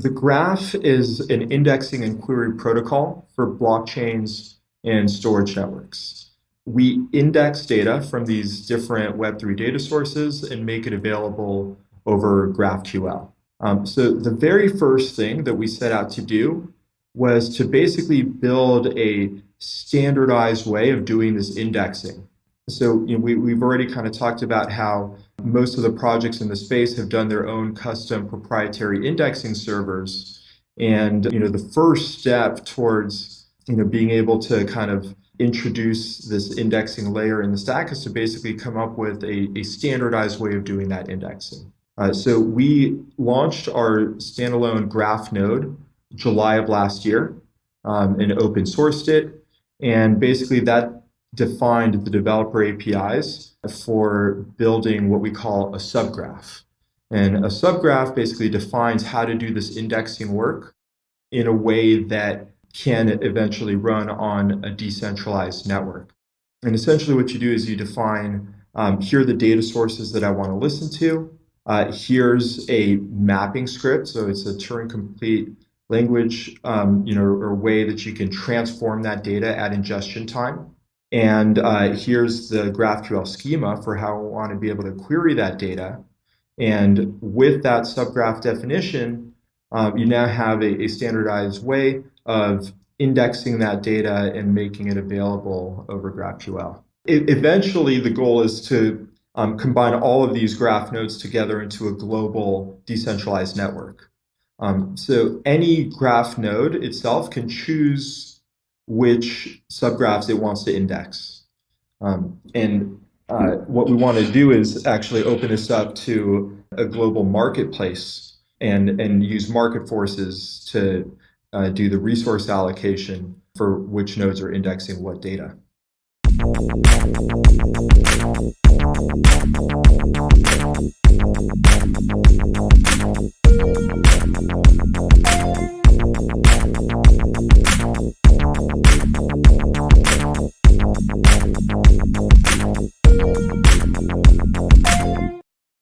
The graph is an indexing and query protocol for blockchains and storage networks. We index data from these different Web3 data sources and make it available over GraphQL. Um, so the very first thing that we set out to do was to basically build a standardized way of doing this indexing. So you know, we, we've already kind of talked about how most of the projects in the space have done their own custom proprietary indexing servers. And you know, the first step towards you know, being able to kind of introduce this indexing layer in the stack is to basically come up with a, a standardized way of doing that indexing. Uh, so we launched our standalone graph node July of last year um, and open sourced it. And basically that defined the developer APIs for building what we call a subgraph. And a subgraph basically defines how to do this indexing work in a way that can eventually run on a decentralized network. And essentially what you do is you define, um, here are the data sources that I want to listen to. Uh, here's a mapping script. So it's a Turing complete language, um, you know, or way that you can transform that data at ingestion time. And uh, here's the GraphQL schema for how I want to be able to query that data. And with that subgraph definition, uh, you now have a, a, standardized way of indexing that data and making it available over GraphQL. It, eventually, the goal is to um, combine all of these graph nodes together into a global decentralized network. Um, so any graph node itself can choose which subgraphs it wants to index. Um, and uh, what we want to do is actually open this up to a global marketplace and, and use market forces to uh, do the resource allocation for which nodes are indexing what data.